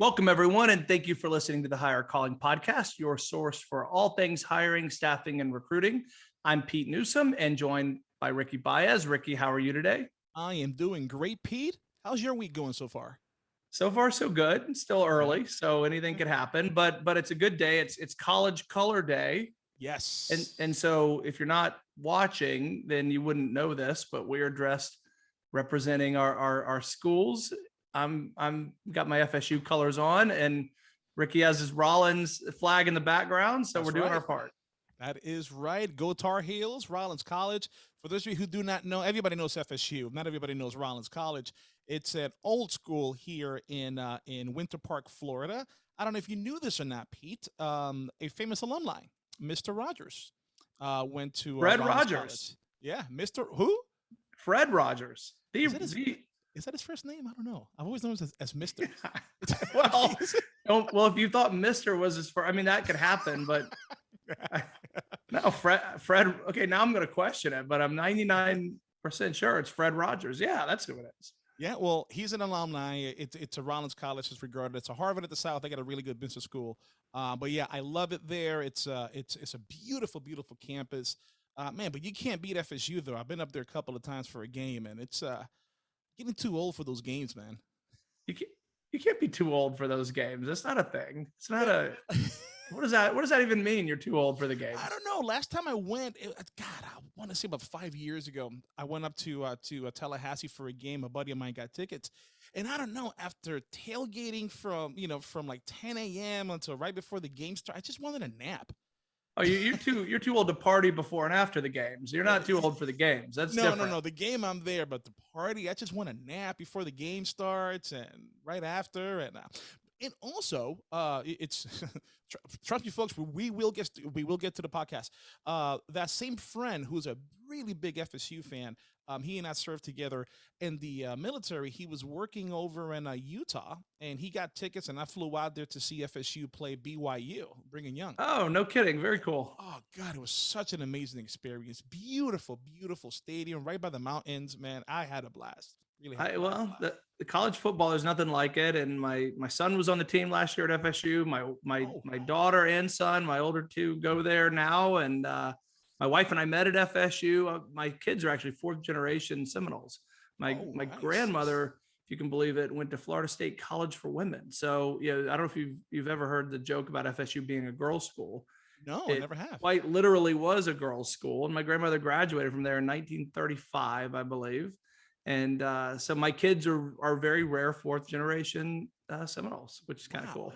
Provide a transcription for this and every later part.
Welcome, everyone, and thank you for listening to the Hire Calling Podcast, your source for all things hiring, staffing, and recruiting. I'm Pete Newsome and joined by Ricky Baez. Ricky, how are you today? I am doing great, Pete. How's your week going so far? So far, so good. Still early, so anything could happen, but but it's a good day. It's it's College Color Day. Yes. And and so if you're not watching, then you wouldn't know this, but we are dressed representing our our, our schools I'm I'm got my FSU colors on, and Ricky has his Rollins flag in the background, so That's we're doing right. our part. That is right. Go Tar Heels, Rollins College. For those of you who do not know, everybody knows FSU. Not everybody knows Rollins College. It's an old school here in uh, in Winter Park, Florida. I don't know if you knew this or not, Pete. Um, a famous alumni, Mr. Rogers, uh, went to uh, Fred Rollins Rogers. College. Yeah, Mr. Who? Fred Rogers. The, the is that his first name? I don't know. I've always known him as, as Mister. well, well, if you thought Mister was his first, I mean that could happen, but no, Fred. Fred. Okay, now I'm going to question it, but I'm 99 percent sure it's Fred Rogers. Yeah, that's who it is. Yeah, well, he's an alumni. It's it's a Rollins College is regarded. It's a Harvard at the South. They got a really good business school. Uh, but yeah, I love it there. It's uh, it's it's a beautiful, beautiful campus. Uh, man, but you can't beat FSU though. I've been up there a couple of times for a game, and it's uh, getting too old for those games, man. You can't you can't be too old for those games. That's not a thing. It's not a what does that what does that even mean? You're too old for the game. I don't know. Last time I went, it, God, I want to say about five years ago. I went up to uh, to uh, Tallahassee for a game. A buddy of mine got tickets, and I don't know. After tailgating from you know from like 10 a.m. until right before the game started, I just wanted a nap. Oh, you, are too you're too old to party before and after the games. You're not too old for the games. That's no, different. no, no. The game I'm there, but the party I just want a nap before the game starts and right after. And uh, and also, uh, it's trust me, folks. We will get to, we will get to the podcast. Uh, that same friend who's a really big FSU fan um, he and I served together in the uh, military. He was working over in uh, Utah, and he got tickets, and I flew out there to see FSU play BYU, Brigham Young. Oh, no kidding! Very cool. Oh God, it was such an amazing experience. Beautiful, beautiful stadium right by the mountains. Man, I had a blast. Really I, well, the, the, college football is nothing like it. And my my son was on the team last year at FSU. My my oh, my daughter and son, my older two, go there now, and uh, my wife and I met at FSU. Uh, my kids are actually fourth generation Seminoles. My oh, my nice. grandmother, if you can believe it, went to Florida State College for Women. So yeah, I don't know if you've you've ever heard the joke about FSU being a girls' school. No, it I never have. Quite literally was a girls' school, and my grandmother graduated from there in 1935, I believe. And uh, so my kids are are very rare fourth generation uh, Seminoles, which is kind of wow. cool.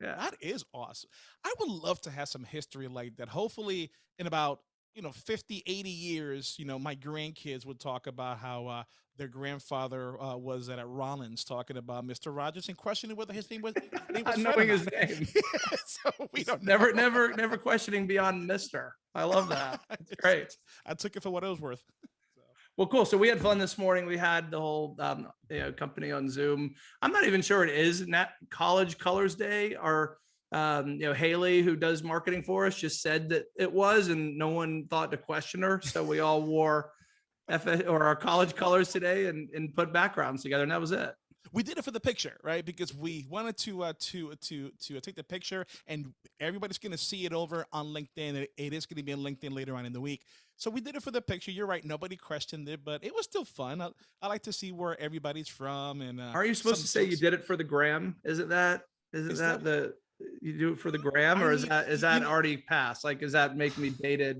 Yeah, that is awesome. I would love to have some history like that. Hopefully, in about you know 50 80 years you know my grandkids would talk about how uh, their grandfather uh, was at, Rollins talking about Mr. Rogers and questioning whether his name was, name was knowing his name. so we don't never, know. never, never questioning beyond Mister. I love that. It's great. I took it for what it was worth. Well, cool. So we had fun this morning. We had the whole um, you know, company on Zoom. I'm not even sure it is Nat College Colors Day or um, you know, Haley, who does marketing for us, just said that it was, and no one thought to question her. So we all wore F or our college colors today and, and put backgrounds together, and that was it. We did it for the picture, right? Because we wanted to uh, to to to take the picture, and everybody's going to see it over on LinkedIn. It is going to be on LinkedIn later on in the week. So we did it for the picture. You're right; nobody questioned it, but it was still fun. I, I like to see where everybody's from. And uh, are you supposed to say you did it for the gram? Is it that? Is it is that, that the you do it for the gram, or is that is that already passed? Like, is that make me dated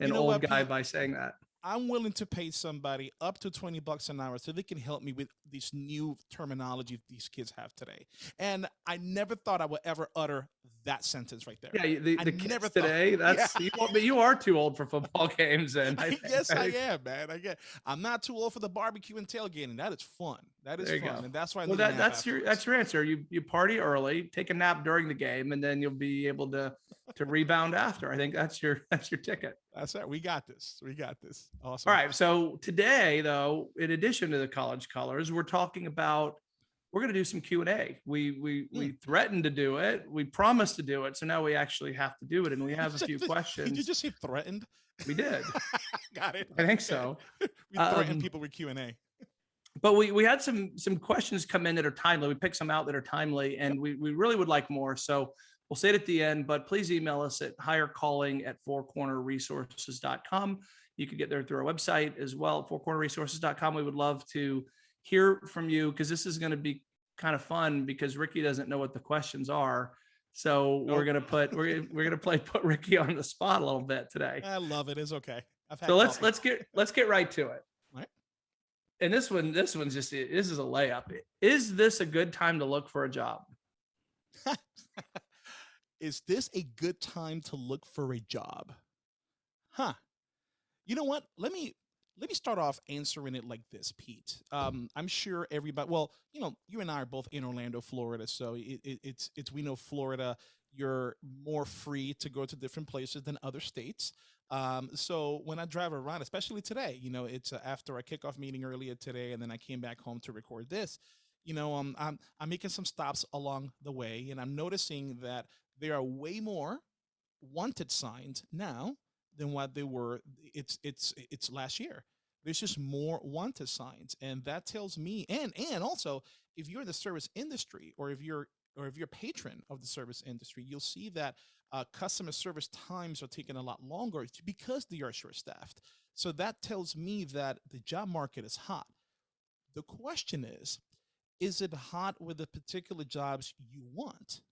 an you know old what, guy by saying that? I'm willing to pay somebody up to 20 bucks an hour so they can help me with this new terminology these kids have today. And I never thought I would ever utter that sentence right there. Yeah, the, the kids today, thought, that's yeah. you, but you are too old for football games and I, guess I am, man. I get I'm not too old for the barbecue and tailgating. That is fun. That is fun. Go. And that's why well, that, that's your that's your answer. You you party early, take a nap during the game, and then you'll be able to to rebound after. I think that's your that's your ticket. That's it. We got this. We got this. Awesome. All right. So today, though, in addition to the college colors, we're talking about we're going to do some Q and A. We we we threatened to do it. We promised to do it. So now we actually have to do it, and we have a few questions. Did you just say threatened? We did. Got it. I think so. we threatened um, people with Q and A. but we we had some some questions come in that are timely. We picked some out that are timely, and we we really would like more. So we'll say it at the end, but please email us at hirecalling at fourcornerresources.com. You can get there through our website as well, fourcornerresources.com. We would love to hear from you because this is going to be kind of fun because Ricky doesn't know what the questions are. So Nope. we're gonna put we're we're gonna play put Ricky on the spot a little bit today. I love it. It's okay. I've had So let's coffee. let's get let's get right to it. Right. And this one this one's just this is a layup. Is this a good time to look for a job? Is this a good time to look for a job? Huh. You know what? Let me let me start off answering it like this, Pete. Um, I'm sure everybody. Well, you know, you and I are both in Orlando, Florida, so it, it, it's it's we know Florida. You're more free to go to different places than other states. Um, so when I drive around, especially today, you know, it's uh, after a kickoff meeting earlier today, and then I came back home to record this. You know, um, I'm I'm making some stops along the way, and I'm noticing that there are way more wanted signs now than what they were it's it's it's last year. There's just more wanted signs and that tells me and and also if you're in the service industry or if you're or if you're a patron of the service industry you'll see that uh, customer service times are taking a lot longer because they are short staffed so that tells me that the job market is hot. The question is is it hot with the particular jobs you want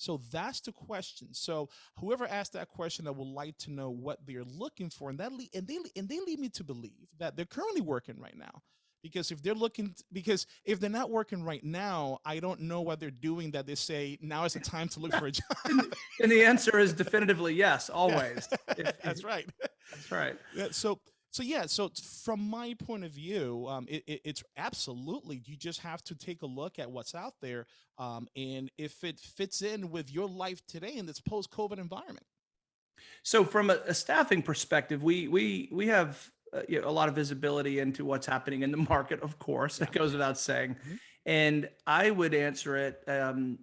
so that's the question. So whoever asked that question, I would like to know what they're looking for, and that le- and they and they lead me to believe that they're currently working right now. Because if they're looking, because if they're not working right now, I don't know what they're doing. That they say now is the time to look for a job. And the answer is definitively yes, always. If- That's right. That's right. Yeah, so so yeah so from my point of view um, it, it- it's absolutely you just have to take a look at what's out there um, and if it fits in with your life today in this post-covid environment So from a, a staffing perspective, we we we have uh, you know, a lot of visibility into what's happening in the market. Of course, it goes without saying. Mhm. And I would answer it um,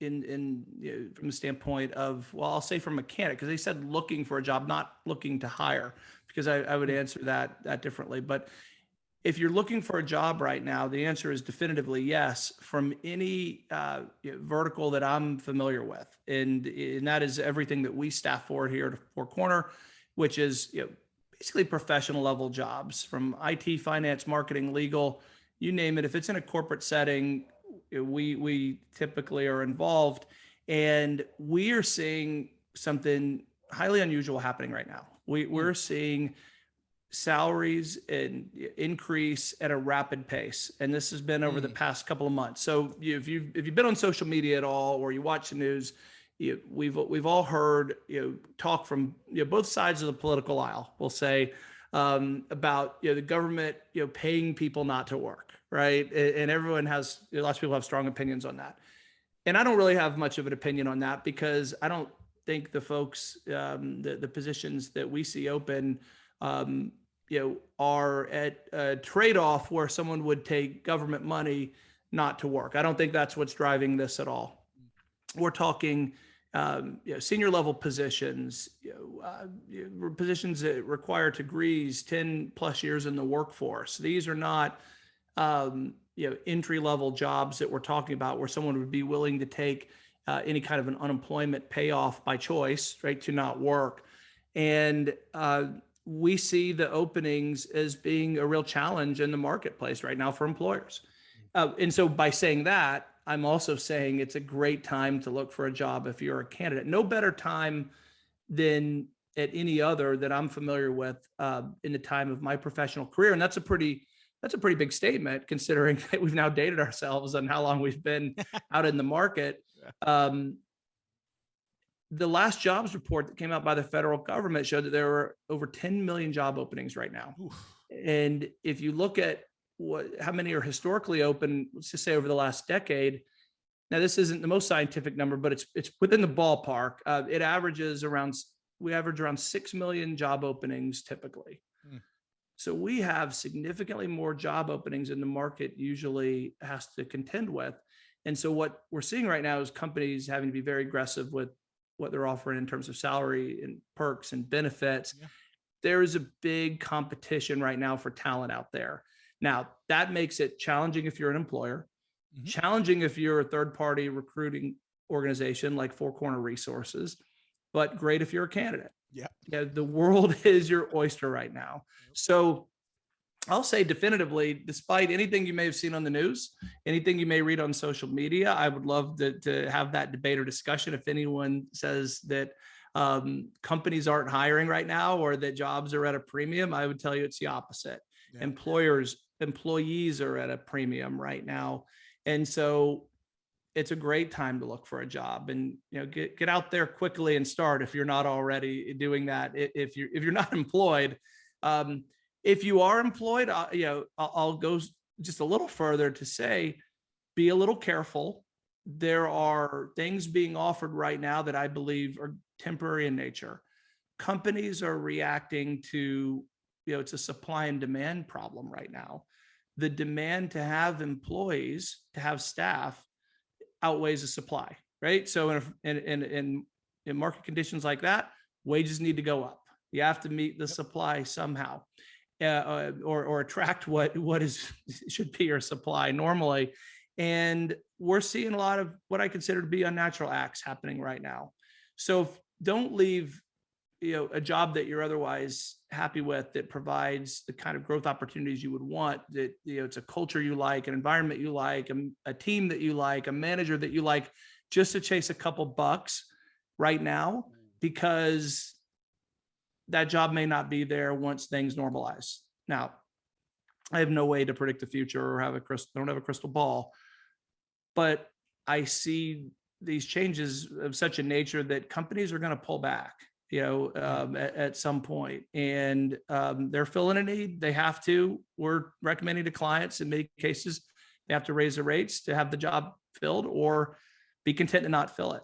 in in you know, from the standpoint of well, I'll say from mechanic because they said looking for a job, not looking to hire. Because I, I would answer that that differently. But if you're looking for a job right now, the answer is definitively yes from any uh, vertical that I'm familiar with, and and that is everything that we staff for here at Four Corner, which is you know, basically professional level jobs from IT, finance, marketing, legal, you name it. If it's in a corporate setting, we we typically are involved, and we are seeing something highly unusual happening right now. We we're seeing salaries and increase at a rapid pace and this has been over the Mm. past couple of months. So if you've, if you've been on social media at all or you watch the news you, we've we've all heard you know talk from you know both sides of the political aisle we'll say um, about you know the government you know paying people not to work right? And, everyone has lots of people have strong opinions on that. And I don't really have much of an opinion on that because I don't think the folks um, the the positions that we see open um, you know, are at a trade-off where someone would take government money not to work. I don't think that's what's driving this at all. We're talking, um, you know, senior level positions, you know, uh, positions that require degrees, 10 plus years in the workforce. These are not, um, you know, entry level jobs that we're talking about where someone would be willing to take uh, any kind of an unemployment payoff by choice, right, to not work. And uh, we see the openings as being a real challenge in the marketplace right now for employers. Uh, and so by saying that, I'm also saying it's a great time to look for a job if you're a candidate. No better time than at any other that I'm familiar with uh, in the time of my professional career. And that's a pretty that's a pretty big statement considering that we've now dated ourselves and how long we've been out in the market. Um, the last jobs report that came out by the federal government showed that there were over 10 million job openings right now. Oof. And if you look at what how many are historically open, let's just say over the last decade. Now this isn't the most scientific number, but it's it's within the ballpark. Uh, it averages around we average around six million job openings typically. Hmm. So we have significantly more job openings in the market usually has to contend with. And so what we're seeing right now is companies having to be very aggressive with what they're offering in terms of salary and perks and benefits. Yeah. There is a big competition right now for talent out there. Now, that makes it challenging if you're an employer, Mhm. challenging if you're a third party recruiting organization like Four Corner Resources, but great if you're a candidate. Yeah. Yeah, the world is your oyster right now. So I'll say definitively, despite anything you may have seen on the news, anything you may read on social media, I would love to, to have that debate or discussion. If anyone says that um, companies aren't hiring right now or that jobs are at a premium, I would tell you it's the opposite. Yeah. Employers, employees are at a premium right now. And so it's a great time to look for a job and you know get get out there quickly and start if you're not already doing that if you're if you're not employed um if you are employed uh, you know I'll, I'll go just a little further to say be a little careful there are things being offered right now that i believe are temporary in nature companies are reacting to you know it's a supply and demand problem right now the demand to have employees to have staff outweighs the supply, right? So in, a- in, in, in, in market conditions like that, wages need to go up. You have to meet the supply somehow. Uh, uh, or, or attract what, what is, should be your supply normally. And we're seeing a lot of what I consider to be unnatural acts happening right now. So don't leave, you know, a job that you're otherwise happy with that provides the kind of growth opportunities you would want that, you know, it's a culture you like, an environment you like, a, a team that you like, a manager that you like, just to chase a couple bucks right now, because that job may not be there once things normalize. Now, I have no way to predict the future or have a crystal, don't have a crystal ball, but I see these changes of such a nature that companies are going to pull back, you know, um, at, at some point, and um, they're filling a need. They have to. We're recommending to clients in many cases they have to raise the rates to have the job filled or be content to not fill it.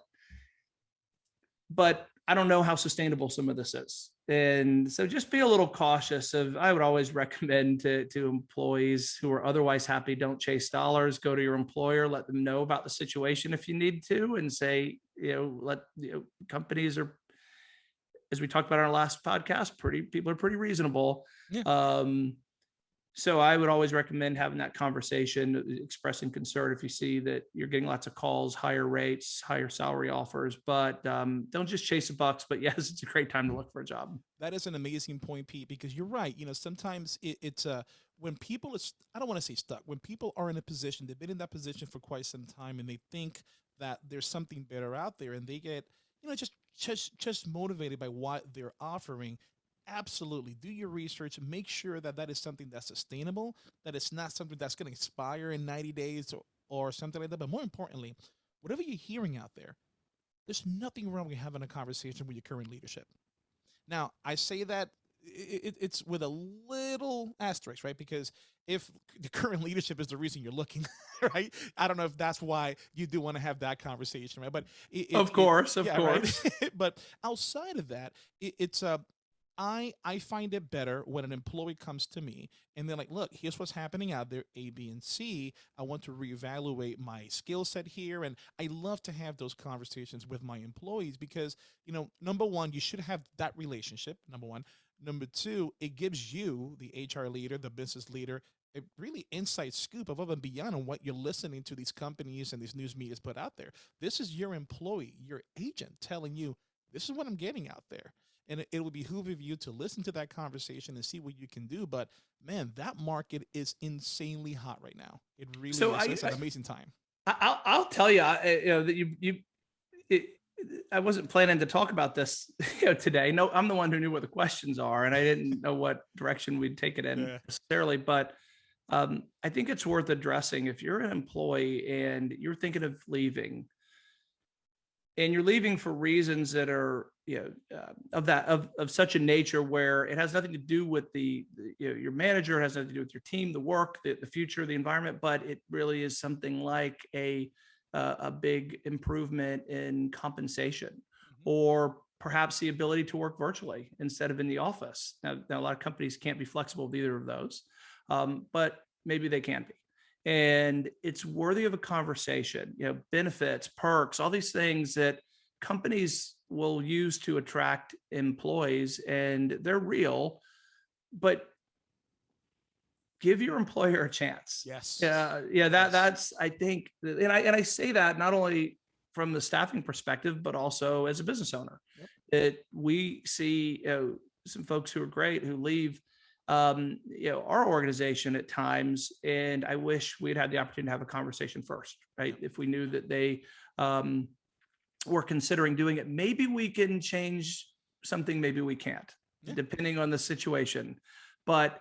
But I don't know how sustainable some of this is. And so just be a little cautious of, I would always recommend to, to employees who are otherwise happy, don't chase dollars, go to your employer, let them know about the situation if you need to and say, you know, let, you know, companies are, as we talked about in our last podcast, pretty, people are pretty reasonable. Yeah. Um, so I would always recommend having that conversation, expressing concern if you see that you're getting lots of calls, higher rates, higher salary offers, but um, don't just chase the bucks. But yes, it's a great time to look for a job. That is an amazing point, Pete, because you're right. You know, sometimes it, it's uh, when people is I don't want to say stuck. When people are in a position, they've been in that position for quite some time, and they think that there's something better out there, and they get you know just just just motivated by what they're offering. Absolutely, do your research. Make sure that that is something that's sustainable. That it's not something that's going to expire in 90 days or, or something like that. But more importantly, whatever you're hearing out there, there's nothing wrong with having a conversation with your current leadership. Now, I say that i- i- it's with a little asterisk, right? Because if the current leadership is the reason you're looking, right? I don't know if that's why you do want to have that conversation, right? But it, it- Of it- course, of yeah, right? course. but outside of that, it, it's a I I find it better when an employee comes to me and they're like, "Look, here's what's happening out there, A, B, and C. I want to reevaluate my skill set here." And I love to have those conversations with my employees because, you know, number one, you should have that relationship. Number one. Number two, it gives you, the HR leader, the business leader, a really inside scoop above and beyond on what you're listening to these companies and these news medias put out there. This is your employee, your agent telling you, this is what I'm getting out there. And it, it will behoove of you to listen to that conversation and see what you can do. But man, that market is insanely hot right now. It really So is. I- it's an amazing time. I- I'll, I'll tell you, I- you know, that you, you, it, I wasn't planning to talk about this you know, today. No, I'm the one who knew what the questions are, and I didn't know what direction we'd take it in Yeah. necessarily. But um, I think it's worth addressing if you're an employee and you're thinking of leaving, and you're leaving for reasons that are, you know, uh, of that of of such a nature where it has nothing to do with the, the, you know, your manager, it has nothing to do with your team, the work, the, the future, the environment, but it really is something like a uh, a big improvement in compensation Mhm. or perhaps the ability to work virtually instead of in the office. Now, now a lot of companies can't be flexible with either of those, um, but maybe they can be. And it's worthy of a conversation, you know, benefits, perks, all these things that companies will use to attract employees and they're real, but give your employer a chance. Yes. Yeah, yeah, that Yes. that's I think, and I and I say that not only from the staffing perspective, but also as a business owner. Yep. It we see you know, some folks who are great who leave um, you know, our organization at times, and I wish we'd had the opportunity to have a conversation first, right? If we knew that they um, were considering doing it, maybe we can change something, maybe we can't, Yeah. depending on the situation. But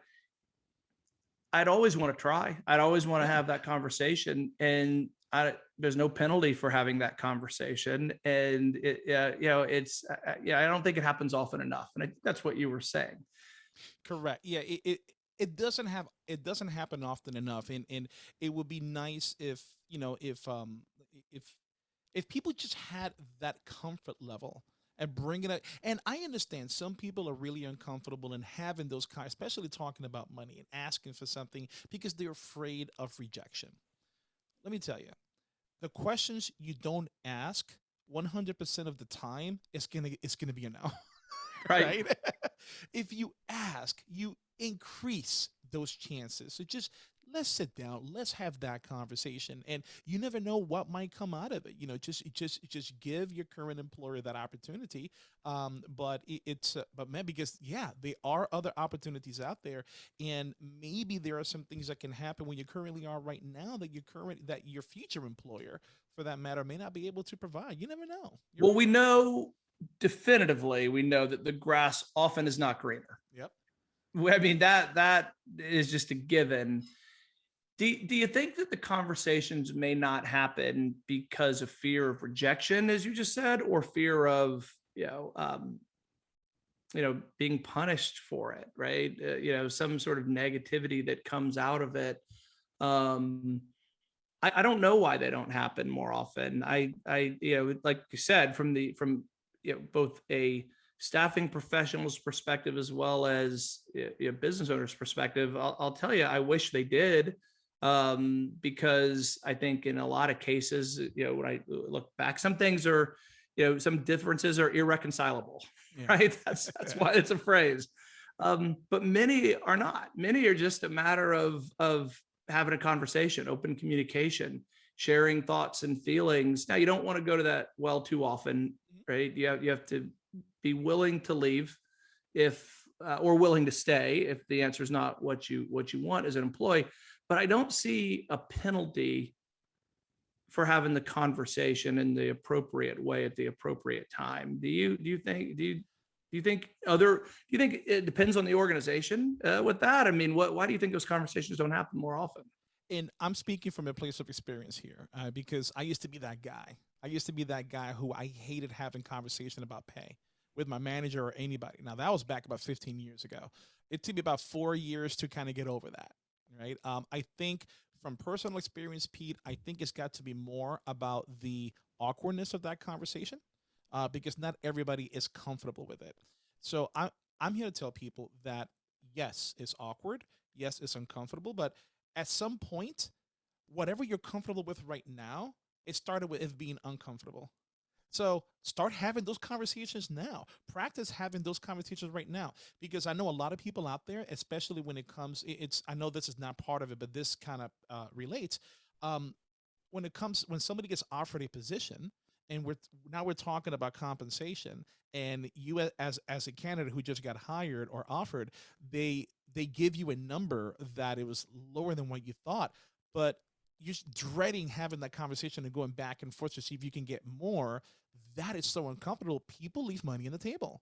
I'd always want to try. I'd always want to have that conversation, and I, there's no penalty for having that conversation. And it, yeah, you know, it's uh, uh, yeah, I don't think it happens often enough, and I that's what you were saying. Correct. Yeah, it, it it doesn't have it doesn't happen often enough, and and it would be nice if you know if um if if people just had that comfort level and bring it up. And I understand some people are really uncomfortable in having those kind, especially talking about money and asking for something because they're afraid of rejection. Let me tell you, the questions you don't ask 100% of the time it's gonna it's gonna be a no. Right. right? if you ask, you increase those chances. So just let's sit down, let's have that conversation, and you never know what might come out of it. You know, just just just give your current employer that opportunity. Um, but it, it's uh, but man, because yeah, there are other opportunities out there, and maybe there are some things that can happen when you currently are right now that your current that your future employer, for that matter, may not be able to provide. You never know. You're Well, right. we know definitively, we know that the grass often is not greener. Yep. I mean that that is just a given. Do, do you think that the conversations may not happen because of fear of rejection, as you just said, or fear of you know um, you know being punished for it, right? Uh, you know some sort of negativity that comes out of it. Um, I, I don't know why they don't happen more often. I I you know like you said from the from you know both a staffing professionals perspective as well as you know, business owners perspective I'll, I'll tell you i wish they did um because i think in a lot of cases you know when i look back some things are you know some differences are irreconcilable Yeah. right? That's that's why it's a phrase. Um but many are not. Many are just a matter of of having a conversation open communication sharing thoughts and feelings. Now you don't want to go to that well too often right? You have, you have to be willing to leave if uh, or willing to stay if the answer is not what you what you want as an employee but i don't see a penalty for having the conversation in the appropriate way at the appropriate time do you do you think do you do you think other do you think it depends on the organization uh, with that i mean what why do you think those conversations don't happen more often and I'm speaking from a place of experience here uh, because I used to be that guy. I used to be that guy who I hated having conversation about pay with my manager or anybody. Now that was back about 15 years ago. It took me about four years to kind of get over that. Right. Um, I think from personal experience, Pete, I think it's got to be more about the awkwardness of that conversation uh, because not everybody is comfortable with it. So I, I'm here to tell people that yes, it's awkward. Yes, it's uncomfortable, but at some point, whatever you're comfortable with right now, it started with it being uncomfortable. So start having those conversations now. Practice having those conversations right now because I know a lot of people out there, especially when it comes. It's I know this is not part of it, but this kind of uh, relates. Um, when it comes when somebody gets offered a position, and we're now we're talking about compensation, and you as as a candidate who just got hired or offered, they they give you a number that it was lower than what you thought, but you're dreading having that conversation and going back and forth to see if you can get more. That is so uncomfortable. People leave money on the table.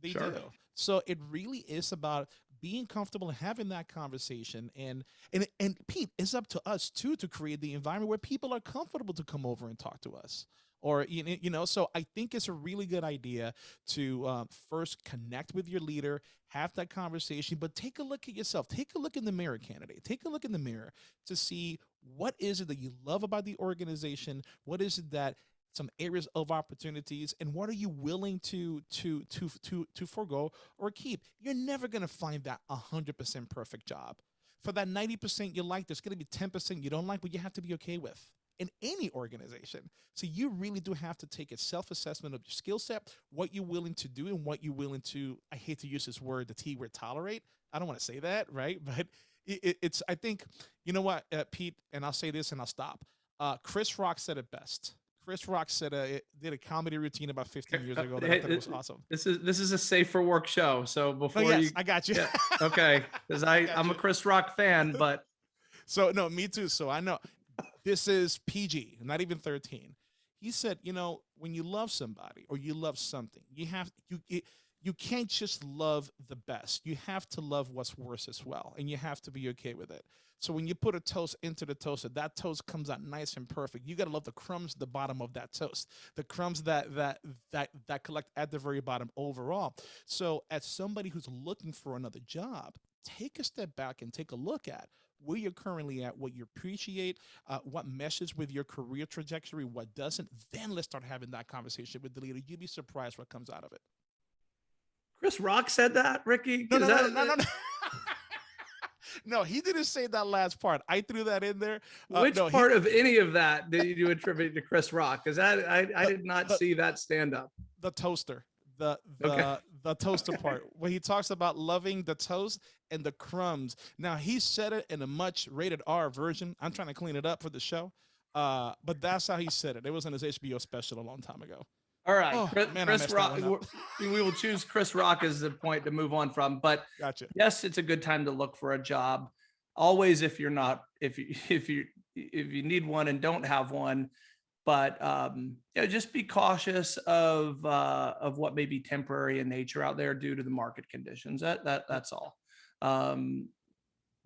They Sure. do. So it really is about being comfortable and having that conversation. And and and Pete, it's up to us too to create the environment where people are comfortable to come over and talk to us. Or you know, you know, so I think it's a really good idea to uh, first connect with your leader, have that conversation, but take a look at yourself. Take a look in the mirror, candidate. Take a look in the mirror to see what is it that you love about the organization. What is it that some areas of opportunities and what are you willing to to to to to forego or keep? You're never going to find that 100% perfect job. For that 90% you like there's going to be 10% you don't like but you have to be okay with in any organization. So you really do have to take a self-assessment of your skill set what you're willing to do and what you're willing to i hate to use this word the t word tolerate. I don't want to say that right? But it, it's I think you know what, uh, Pete, and I'll say this and I'll stop. Uh, Chris Rock said it best. Chris Rock said uh, did a comedy routine about 15 years ago that I thought it was awesome. This is this is a safe for work show. So Oh, before yes, you I got you. Yeah, okay, because I got I'm a. Chris Rock fan, but So no, me too. So I know this is PG, not even 13. He said, you know, when you love somebody or you love something, you have you you, you can't just love the best. You have to love what's worse as well, and you have to be okay with it. So when you put a toast into the toaster, that toast comes out nice and perfect. You gotta love the crumbs at the bottom of that toast, the crumbs that that that that collect at the very bottom overall. So as somebody who's looking for another job, take a step back and take a look at where you're currently at, what you appreciate, uh, what meshes with your career trajectory, what doesn't. Then let's start having that conversation with the leader. You'd be surprised what comes out of it. Chris Rock said that, Ricky. No, no, that- no, no, no. no, he didn't say that last part. I threw that in there. Uh, Which no, he- part of any of that did you attribute to Chris Rock? Because that I, I did not the- see that stand up. the toaster the the Okay. the toaster part where he talks about loving the toast and the crumbs now he said it in a much rated r version i'm trying to clean it up for the show uh but that's how he said it it was in his hbo special a long time ago All right, Oh, Chris, man, Chris Rock. we will choose Chris Rock as the point to move on from. But gotcha yes, it's a good time to look for a job. Always, if you're not, if you if you if you need one and don't have one, but um, you know, just be cautious of uh, of what may be temporary in nature out there due to the market conditions. That that that's all. Um,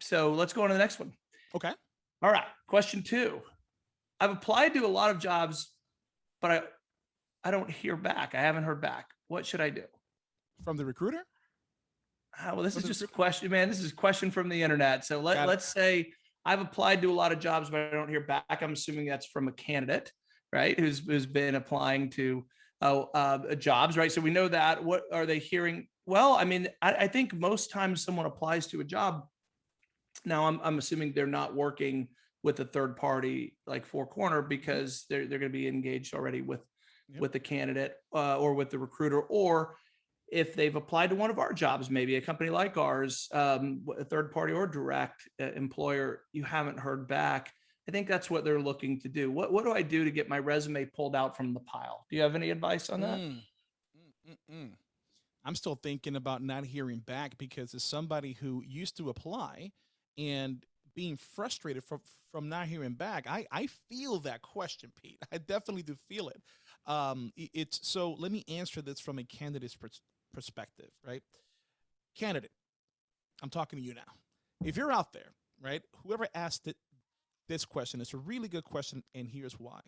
so let's go on to the next one. okay All right, question two. I've applied to a lot of jobs, but I I don't hear back. I haven't heard back. What should I do? from the recruiter Ah, well, this From is just a question, man. This is a question from the internet. So let, let's say I've applied to a lot of jobs, but I don't hear back. I'm assuming that's from a candidate, right? Who's who's been applying to uh, uh, jobs, right? So we know that. What are they hearing? Well, I mean, I, I think most times someone applies to a job. Now I'm I'm assuming they're not working with a third party like Four Corner because they're they're going to be engaged already with Yep. with the candidate uh, or with the recruiter, or if they've applied to one of our jobs, maybe a company like ours, um, a third party or direct uh, employer, you haven't heard back. I think that's what they're looking to do. What what do I do to get my resume pulled out from the pile? Do you have any advice on that? Mm, mm, mm, mm. I'm still thinking about not hearing back because as somebody who used to apply and being frustrated from from not hearing back, I I feel that question, Pete. I definitely do feel it. Um, it's so. Let me answer this from a candidate's pers- perspective, right? Candidate, I'm talking to you now. If you're out there, right, whoever asked it this question, it's a really good question, and here's why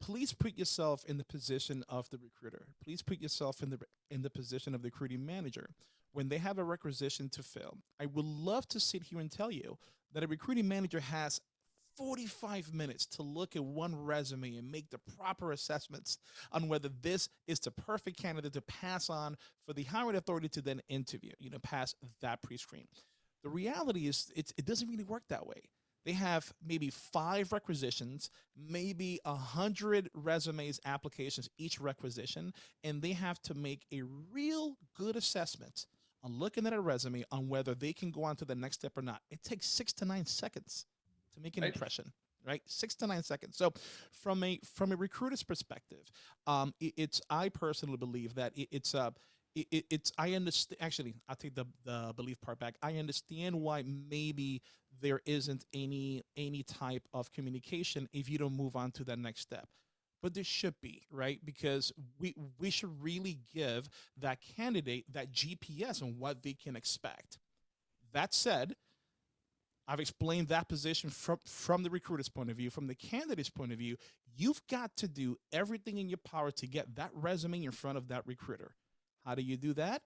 please put yourself in the position of the recruiter. Please put yourself in the in the position of the recruiting manager when they have a requisition to fill. I would love to sit here and tell you that a recruiting manager has 45 minutes to look at one resume and make the proper assessments on whether this is the perfect candidate to pass on for the hiring authority to then interview, you know, pass that pre-screen. The reality is it's, it doesn't really work that way they have maybe five requisitions, maybe a hundred resumes, applications, each requisition, and they have to make a real good assessment on looking at a resume on whether they can go on to the next step or not. It takes six to nine seconds to make an Right. impression, right? Six to nine seconds. So, from a from a recruiter's perspective, um, it, it's I personally believe that it, it's uh, it, it, it's I understand. Actually, I'll take the the belief part back. I understand why maybe there isn't any any type of communication if you don't move on to that next step but there should be right because we we should really give that candidate that gps on what they can expect that said i've explained that position from from the recruiter's point of view from the candidate's point of view you've got to do everything in your power to get that resume in front of that recruiter how do you do that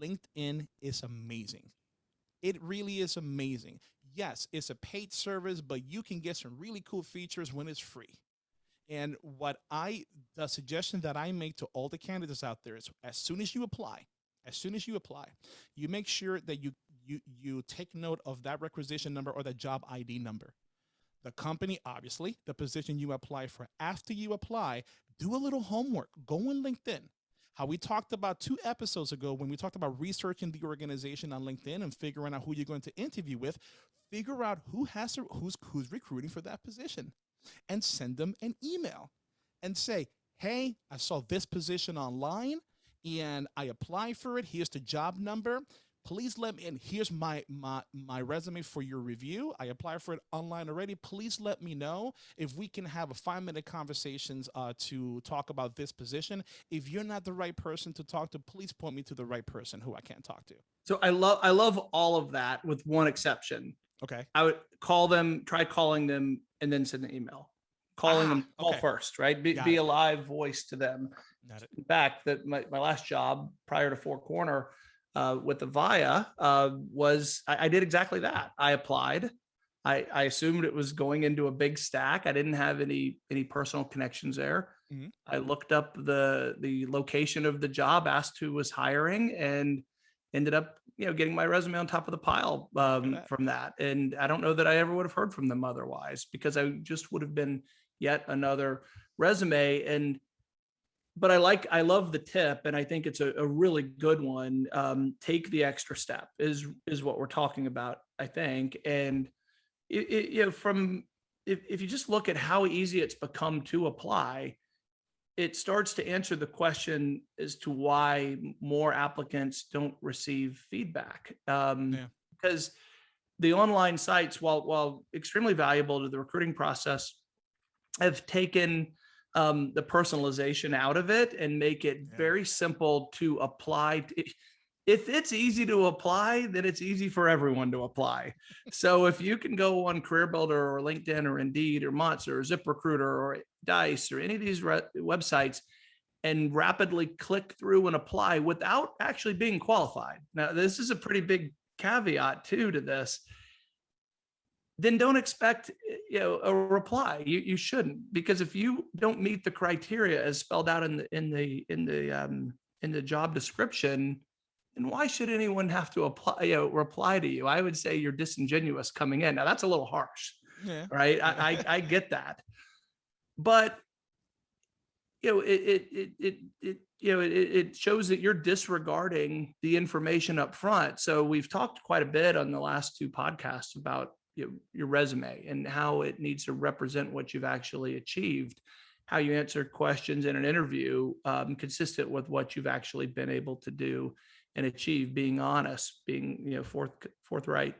linkedin is amazing it really is amazing. Yes, it's a paid service, but you can get some really cool features when it's free. And what I, the suggestion that I make to all the candidates out there is as soon as you apply, as soon as you apply, you make sure that you you you take note of that requisition number or the job ID number. The company, obviously, the position you apply for. After you apply, do a little homework. Go on LinkedIn. how we talked about two episodes ago when we talked about researching the organization on LinkedIn and figuring out who you're going to interview with. Figure out who has to, who's who's recruiting for that position, and send them an email, and say, "Hey, I saw this position online, and I applied for it. Here's the job number please let me and here's my my my resume for your review. I applied for it online already. Please let me know if we can have a five minute conversations uh, to talk about this position. If you're not the right person to talk to please point me to the right person who i can talk to. So i love i love all of that with one exception. Okay. I would call them try calling them and then send an email. Calling Ah, them call okay. first right? Be, be a live voice to them. It. in fact that my, my last job prior to four corner uh, with the via uh, was I, I did exactly that. I applied. I, I assumed it was going into a big stack. I didn't have any any personal connections there. Mhm. i looked up the the location of the job asked who was hiring and ended up you know getting my resume on top of the pile um, that. from that. And i don't know that i ever would have heard from them otherwise because i just would have been yet another resume. And but I like I love the tip and I think it's a, a really good one. Um, take the extra step is is what we're talking about, I think. And it, it, you know, from if, if you just look at how easy it's become to apply, it starts to answer the question as to why more applicants don't receive feedback. Um, Yeah. Because the online sites, while while extremely valuable to the recruiting process, have taken um, the personalization out of it and make it Yeah. very simple to apply. to- If, it's easy to apply, then it's easy for everyone to apply. So if you can go on CareerBuilder or LinkedIn or Indeed or Monster or ZipRecruiter or Dice or any of these websites and rapidly click through and apply without actually being qualified. Now, this is a pretty big caveat too to this then don't expect eh, you know a reply. You you shouldn't because if you don't meet the criteria as spelled out in the in the in the um in the job description then why should anyone have to apply you know reply to you? I would say you're disingenuous coming in. Now that's a little harsh yeah. right? I, I i get that. But you know it it it it, it you know it, it shows that you're disregarding the information up front. So we've talked quite a bit on the last two podcasts about you know, your resume and how it needs to represent what you've actually achieved how you answer questions in an interview um, consistent with what you've actually been able to do and achieve being honest being you know forth forthright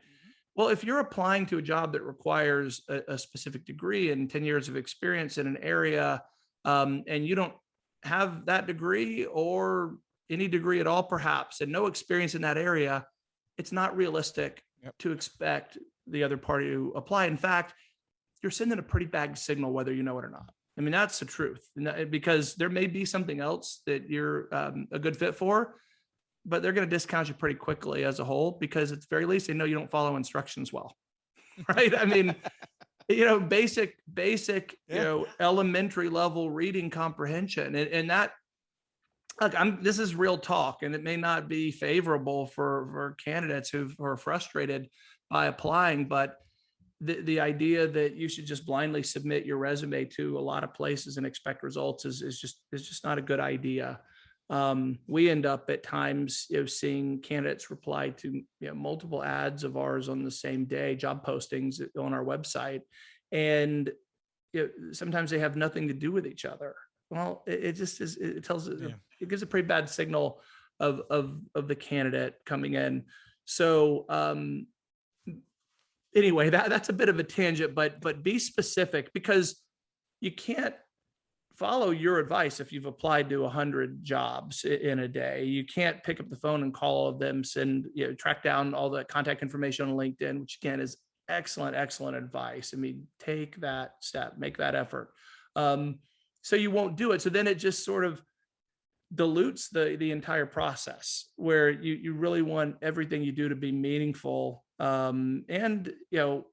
well, if you're applying to a job that requires a, a specific degree and 10 years of experience in an area, um, and you don't have that degree or any degree at all, perhaps, and no experience in that area, it's not realistic Yep. to expect the other party to apply. In fact, you're sending a pretty bad signal whether you know it or not. I mean, that's the truth because there may be something else that you're um, a good fit for, but they're going to discount you pretty quickly as a whole because at the very least they know you don't follow instructions well right i mean you know basic basic you know elementary level reading comprehension and, and that look i'm this is real talk and it may not be favorable for for candidates who are frustrated by applying but the, the idea that you should just blindly submit your resume to a lot of places and expect results is, is just is just not a good idea um, we end up at times you know seeing candidates reply to you know multiple ads of ours on the same day job postings on our website and you know, sometimes they have nothing to do with each other well it, it just is it tells Yeah. It gives a pretty bad signal of of of the candidate coming in. So um anyway that that's a bit of a tangent but but be specific because you can't follow your advice if you've applied to 100 jobs in a day. You can't pick up the phone and call all of them send you know track down all the contact information on linkedin which again is excellent excellent advice. I mean take that step make that effort. Um, so you won't do it. So then it just sort of dilutes the the entire process where you you really want everything you do to be meaningful um, and you know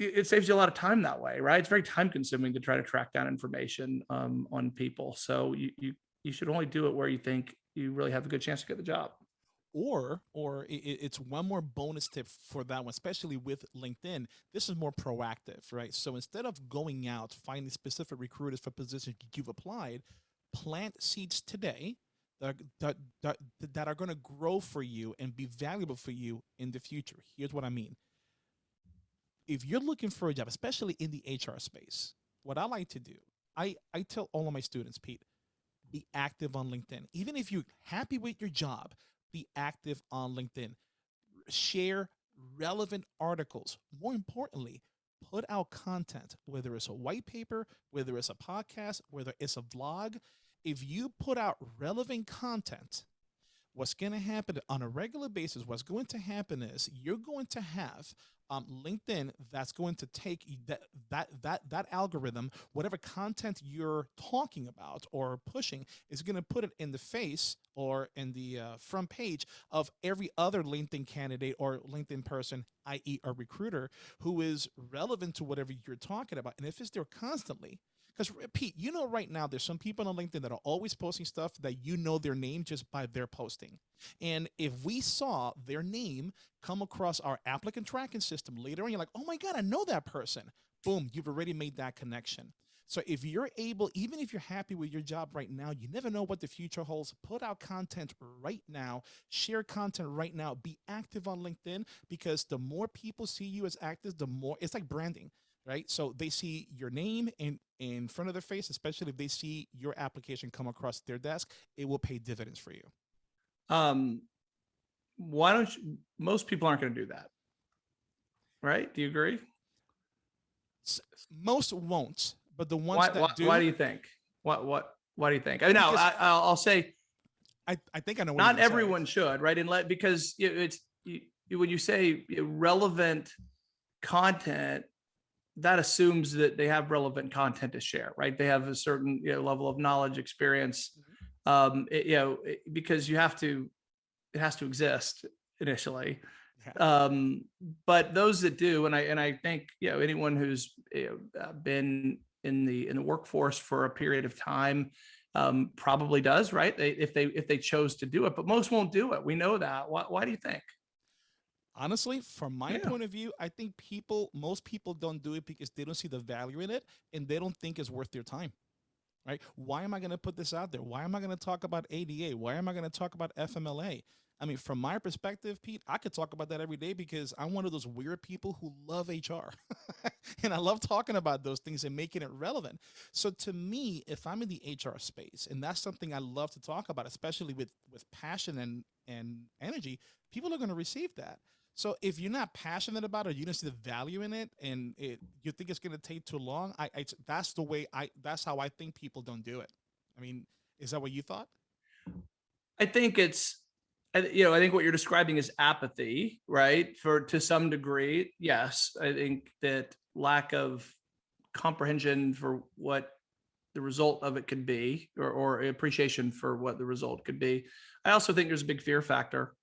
it, it saves you a lot of time that way, right? It's very time consuming to try to track down information um, on people. So you, you you should only do it where you think you really have a good chance to get the job. or or it's one more bonus tip for that one especially with linkedin this is more proactive right so instead of going out finding specific recruiters for positions you've applied plant seeds today that that that, that are going to grow for you and be valuable for you in the future. Here's what I mean. If you're looking for a job, especially in the HR space, what I like to do, I I tell all of my students, Pete, be active on LinkedIn. Even if you're happy with your job, be active on LinkedIn. Share relevant articles. More importantly, put out content, whether it's a white paper, whether it's a podcast, whether it's a vlog. If you put out relevant content, what's going to happen on a regular basis, what's going to happen is you're going to have um, LinkedIn that's going to take that that that that algorithm, whatever content you're talking about or pushing, is going to put it in the face or in the uh, front page of every other LinkedIn candidate or LinkedIn person, i.e., a recruiter who is relevant to whatever you're talking about. And if it's there constantly, because Pete, you know, right now there's some people on LinkedIn that are always posting stuff that you know their name just by their posting. And if we saw their name come across our applicant tracking system later on, you're like, oh my God, I know that person. Boom, you've already made that connection. So if you're able, even if you're happy with your job right now, you never know what the future holds. Put out content right now, share content right now, be active on LinkedIn because the more people see you as active, the more it's like branding right? So they see your name in, in front of their face, especially if they see your application come across their desk, it will pay dividends for you. Um, why don't you, most people aren't going to do that. Right. Do you agree? Most won't, but the ones why, that why, do. Why do you think? What, what, why do you think? I know I, I'll say, I, I think I know. not everyone say. should, right? And let, because it's, you, when you say relevant content, that assumes that they have relevant content to share, right? They have a certain you know, level of knowledge, experience, mm-hmm. um, it, you know, it, because you have to, it has to exist initially. Um, but those that do, and I and I think you know anyone who's you know, uh, been in the in the workforce for a period of time um, probably does, right? They, if they if they chose to do it, but most won't do it. We know that. Why, why do you think? Honestly, from my yeah. point of view, I think people, most people don't do it because they don't see the value in it and they don't think it's worth their time. Right? Why am I going to put this out there? Why am I going to talk about ADA? Why am I going to talk about FMLA? I mean, from my perspective, Pete, I could talk about that every day because I'm one of those weird people who love HR. and I love talking about those things and making it relevant. So to me, if I'm in the HR space, and that's something I love to talk about, especially with, with passion and, and energy, people are going to receive that. So if you're not passionate about it, you don't see the value in it, and it, you think it's going to take too long, I, I that's the way I that's how I think people don't do it. I mean, is that what you thought? I think it's, you know, I think what you're describing is apathy, right? For to some degree, yes. I think that lack of comprehension for what the result of it could be, or, or appreciation for what the result could be. I also think there's a big fear factor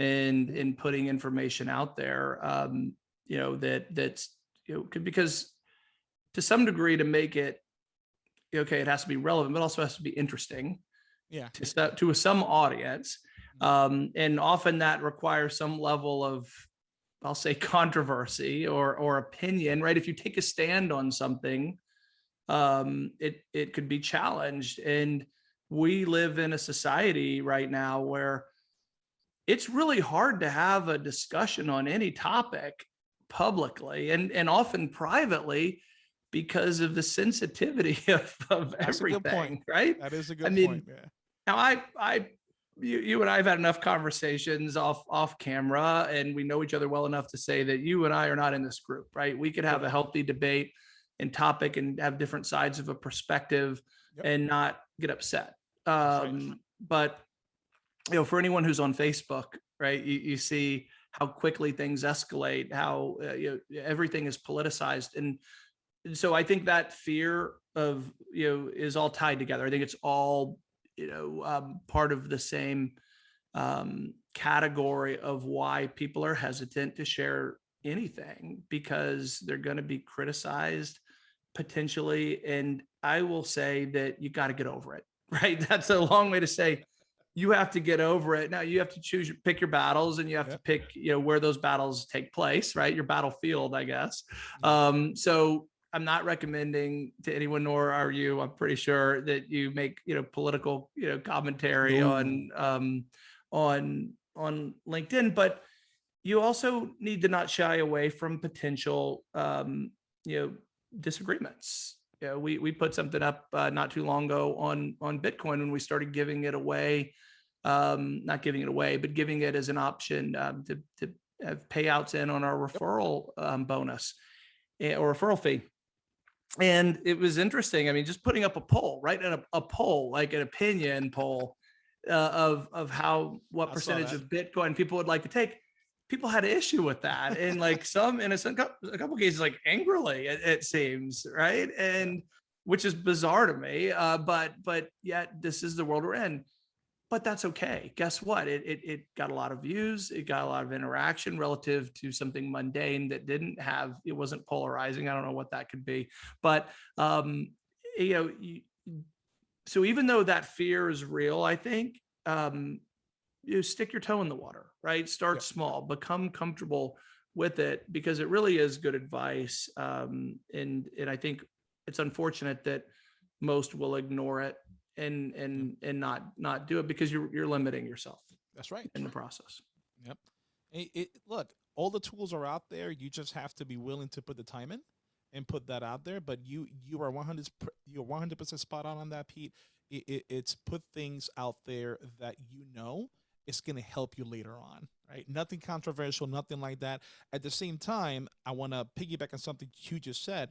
and in putting information out there um, you know that that's you know because to some degree to make it okay it has to be relevant but also has to be interesting yeah. to, to some audience. Mm-hmm. um, and often that requires some level of I'll say controversy or or opinion right? If you take a stand on something um, it it could be challenged. And we live in a society right now where it's really hard to have a discussion on any topic publicly and, and often privately because of the sensitivity of, of everything, right? That is a good I mean, point. Yeah. Now I, I, you, you and I have had enough conversations off, off camera and we know each other well enough to say that you and I are not in this group, right? We could have a healthy debate and topic and have different sides of a perspective yep. and not get upset. Um, right. But you know, for anyone who's on Facebook, right, you, you see how quickly things escalate, how uh, you know, everything is politicized. And, so I think that fear of, you know, is all tied together. I think it's all, you know, um, part of the same um, category of why people are hesitant to share anything because they're going to be criticized potentially. And I will say that you got to get over it, right? That's a long way to say you have to get over it. Now you have to choose, pick your battles and you have to pick, you know, where those battles take place, right? Your battlefield, I guess. Um, so I'm not recommending to anyone, nor are you, I'm pretty sure that you make, you know, political, you know, commentary on, um, on, on LinkedIn, but you also need to not shy away from potential, um, you know, disagreements. Yeah, we, we put something up, uh, not too long ago on, on Bitcoin when we started giving it away. Um, not giving it away, but giving it as an option, um, to, to have payouts in on our referral, um, bonus eh, or referral fee. And it was interesting. I mean, just putting up a poll, right? And a, a poll, like an opinion poll uh, of, of how, what I percentage of Bitcoin people would like to take. People had an issue with that. And like some, in a, some, a couple cases, like angrily, it, it seems, right? And which is bizarre to me. Uh, but, but yet this is the world we're in but that's okay. Guess what? It, it, it got a lot of views. It got a lot of interaction relative to something mundane that didn't have, it wasn't polarizing. I don't know what that could be, but, um, you know, you, so even though that fear is real, I think, um, you stick your toe in the water, right? Start Yep. small, become comfortable with it because it really is good advice. Um, and, and I think it's unfortunate that most will ignore it and and and not not do it because you're you're limiting yourself That's right. in the process. It, it, look, all the tools are out there. You just have to be willing to put the time in and put that out there. But you you are 100 you're 100 percent spot on on that, Pete. It, it, it's put things out there that you know it's going to help you later on, right? Nothing controversial, nothing like that. At the same time, I want to piggyback on something you just said.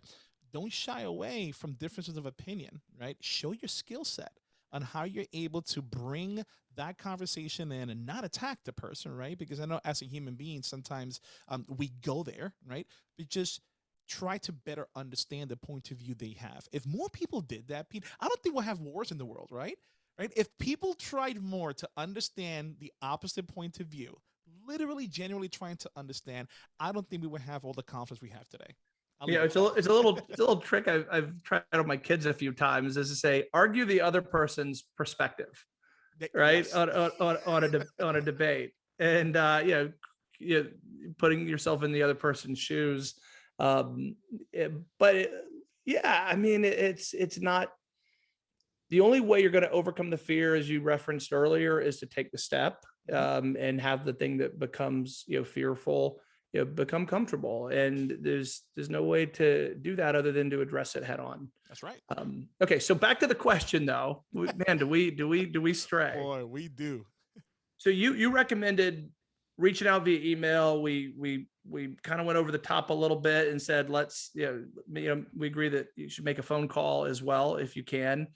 Don't shy away from differences of opinion, right? Show your skill set on how you're able to bring that conversation in and not attack the person, right? Because I know as a human being, sometimes um, we go there, right? But just try to better understand the point of view they have. If more people did that, Pete, I don't think we'll have wars in the world, right? Right? If people tried more to understand the opposite point of view, literally, genuinely trying to understand, I don't think we would have all the conflicts we have today. I'll Yeah, it's a at li- that. it's a little it's a little trick I've I've tried on my kids a few times is to say argue the other person's perspective, right? yes. On, on on on a on a debate, and uh, you know, you know, putting yourself in the other person's shoes. Um, it- but it, yeah, I mean, it, it's it's not the only way you're going to overcome the fear, as you referenced earlier, is to take the step um, and have the thing that becomes you know fearful you know become comfortable. And there's there's no way to do that other than to address it head on. That's right. um okay so back to the question though. Man do we do we do we stray? Boy, we do. so you you recommended reaching out via email. We we we kind of went over the top a little bit and said let's you know, you know we agree that you should make a phone call as well if you can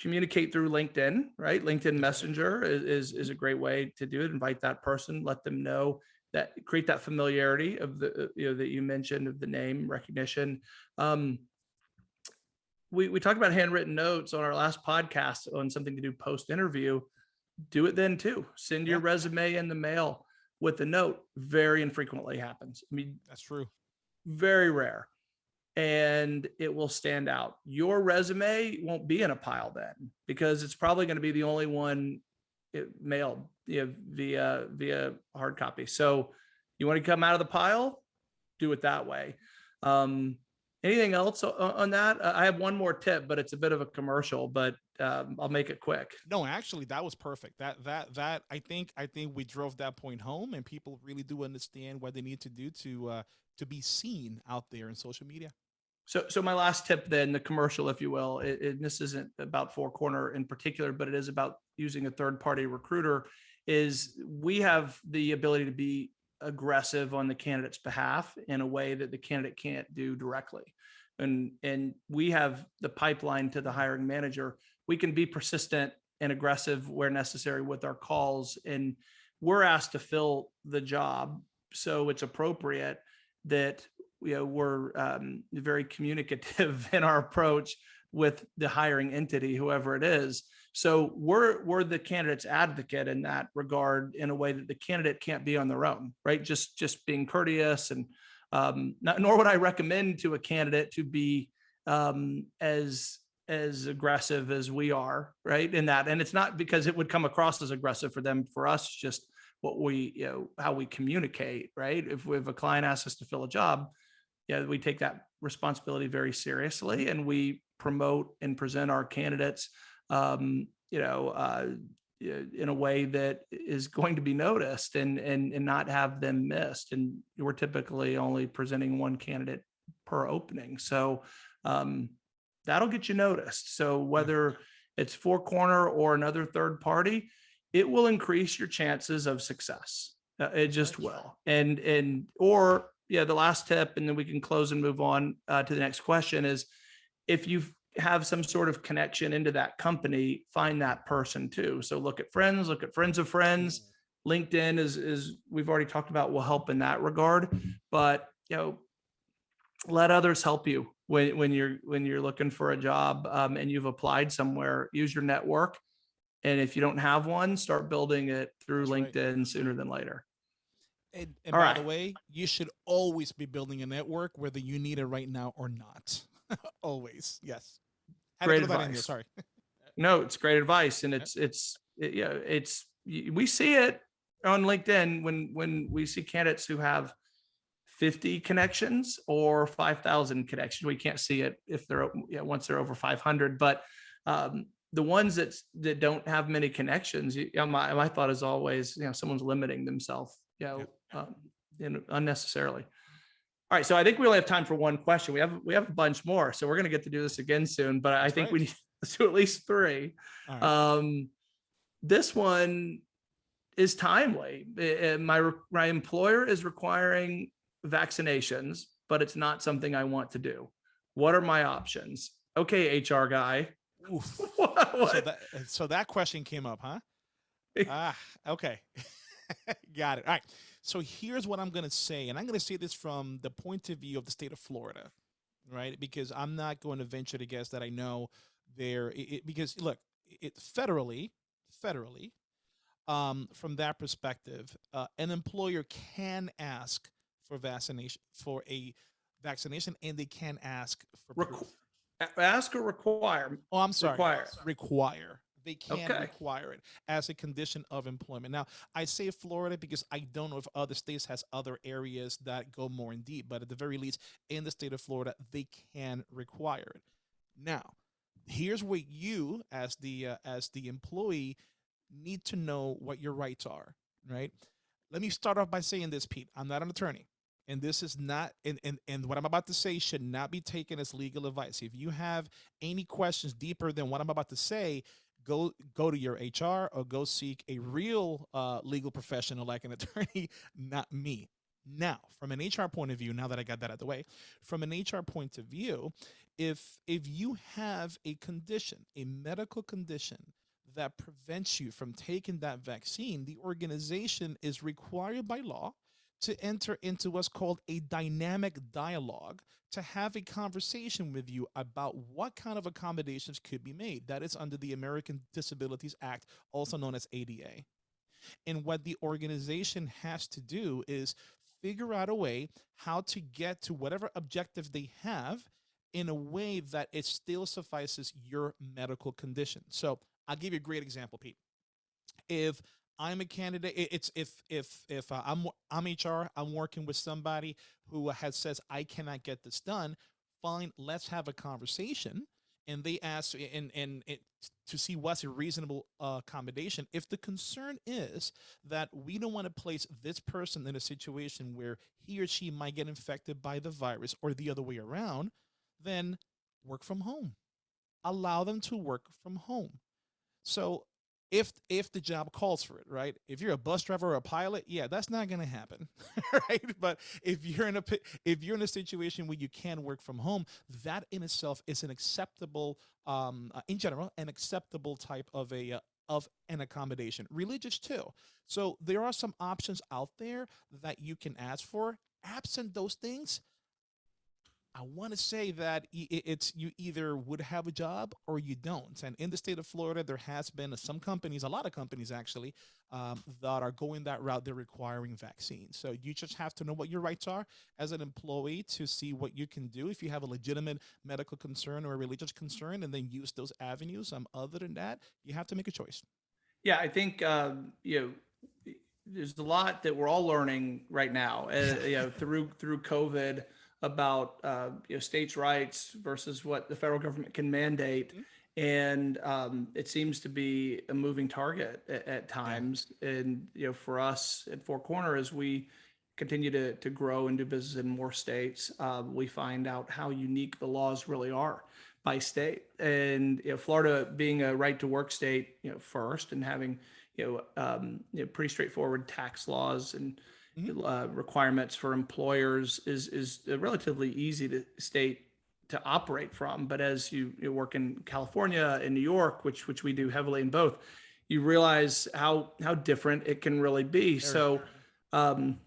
communicate through linkedin right linkedin messenger is is, is a great way to do it invite that person let them know that create that familiarity of the uh, you know that you mentioned of the name recognition um we we talked about handwritten notes on our last podcast on something to do post interview do it then too. Send your Yeah. resume in the mail with a note. Very infrequently happens. I mean, That's true. very rare. And it will stand out. Your resume won't be in a pile then because it's probably going to be the only one it mailed you know, via via hard copy. So you want to come out of the pile, do it that way. Um, anything else on that? I have one more tip, but it's a bit of a commercial, but um, I'll make it quick. No, actually, that was perfect. That that that I think I think we drove that point home, and people really do understand what they need to do to uh, to be seen out there in social media. So, so my last tip then, the commercial, if you will, it, it- this isn't about Four Corner in particular, but it is about using a third-party recruiter, is we have the ability to be aggressive on the candidate's behalf in a way that the candidate can't do directly. And, and we have the pipeline to the hiring manager. We can be persistent and aggressive where necessary with our calls. And we're asked to fill the job. So it's appropriate that know, we're um, very communicative in our approach with the hiring entity, whoever it is. So we're we're the candidate's advocate in that regard, in a way that the candidate can't be on their own, right? Just just being courteous and um, not, nor would I recommend to a candidate to be um, as as aggressive as we are, right? In that, and it's not because it would come across as aggressive for them. For us, just what we you know how we communicate, right? If we have a client asks us to fill a job, yeah, we take that responsibility very seriously and we promote and present our candidates, um, you know, uh, in a way that is going to be noticed and, and, and not have them missed. And we're typically only presenting one candidate per opening. So um, that'll get you noticed. So whether it's four corner or another third party, it will increase your chances of success. Uh, it just will. And, and, or yeah, the last tip, and then we can close and move on uh, to the next question is if you have some sort of connection into that company, find that person too. So look at friends, look at friends of friends. LinkedIn is, is we've already talked about will help in that regard, but you know, let others help you when, when you're, when you're looking for a job um, and you've applied somewhere, use your network. And if you don't have one, start building it through That's right. LinkedIn sooner than later. And, and by right. the way, you should always be building a network, whether you need it right now or not. always, yes. Had Great throw that in there, advice. Sorry. No, it's great advice and it's, it's, it- yeah, it's, we see it on LinkedIn when, when we see candidates who have 50 connections or 5,000 connections. We can't see it if they're, yeah, once they're over 500, but um, the ones that, that don't have many connections, you know, my, my thought is always, you know, someone's limiting themselves, you know, um, know, unnecessarily. All right, so I think we only have time for one question. We have, we have a bunch more, so we're gonna get to do this again soon, but I That's think we need to do at least three. Right. Um, this one is timely. My, my employer is requiring vaccinations, but it's not something I want to do. What are my options? Okay, HR guy. What- So that, so that question came up, huh? ah, okay. Got it. All right. So here's what I'm going to say. And I'm going to say this from the point of view of the state of Florida, right? Because I'm not going to venture to guess that I know there, it, it- because look, it federally, federally, um, from that perspective, uh, an employer can ask for vaccination, for a vaccination, and they can ask for Requ- proof. Ask or require? Oh, I'm sorry. Require. Require. They can Okay. require it as a condition of employment. Now, I say Florida because I don't know if other states has other areas that go more in deep, but at the very least, in the state of Florida, they can require it. Now, here's where you, as the uh, as the employee, need to know what your rights are. Right. Let me start off by saying this, Pete. I'm not an attorney and this is not and, and and what i'm about to say should not be taken as legal advice if you have any questions deeper than what i'm about to say go go to your hr or go seek a real uh, legal professional like an attorney not me. Now from an hr point of view now that i got that out of the way from an hr point of view if if you have a condition a medical condition that prevents you from taking that vaccine the organization is required by law to enter into what's called a dynamic dialogue to have a conversation with you about what kind of accommodations could be made. That is under the American Disabilities Act, also known as ADA. And what the organization has to do is figure out a way how to get to whatever objective they have in a way that it still suffices your medical condition. So I'll give you a great example, Pete. If I'm a candidate. It's if if if uh, I'm I'm HR, I'm working with somebody who has says I cannot get this done. Fine, let's have a conversation. And they ask and and it, to see what's a reasonable uh, accommodation. If the concern is that we don't want to place this person in a situation where he or she might get infected by the virus or the other way around, then work from home. Allow them to work from home. So if if the job calls for it, right? If you're a bus driver or a pilot, yeah, that's not going to happen, right? But if you're in a if you're in a situation where you can work from home, that in itself is an acceptable, um, uh, in general, an acceptable type of a uh, of an accommodation. Religious too. So there are some options out there that you can ask for. Absent those things, I want to say that it's you either would have a job or you don't. And in the state of Florida, there has been some companies, a lot of companies actually, um, that are going that route. They're requiring vaccines. So you just have to know what your rights are as an employee to see what you can do if you have a legitimate medical concern or a religious concern, and then use those avenues. Um, other than that, you have to make a choice. Yeah, I think, um, you know, there's a lot that we're all learning right now, uh, you know, through, through COVID. About uh, you know states' rights versus what the federal government can mandate, Mhm. and um, it seems to be a moving target at, at times. And you know, for us at Four Corner, as we continue to to grow and do business in more states, uh, we find out how unique the laws really are by state. And you know, Florida being a right to work state, you know, first, and having you know, um, you know pretty straightforward tax laws and. Uh, requirements for employers is is relatively easy to state to operate from. But as you, you work in California and New York, which which we do heavily in both, you realize how how different it can really be. So, um,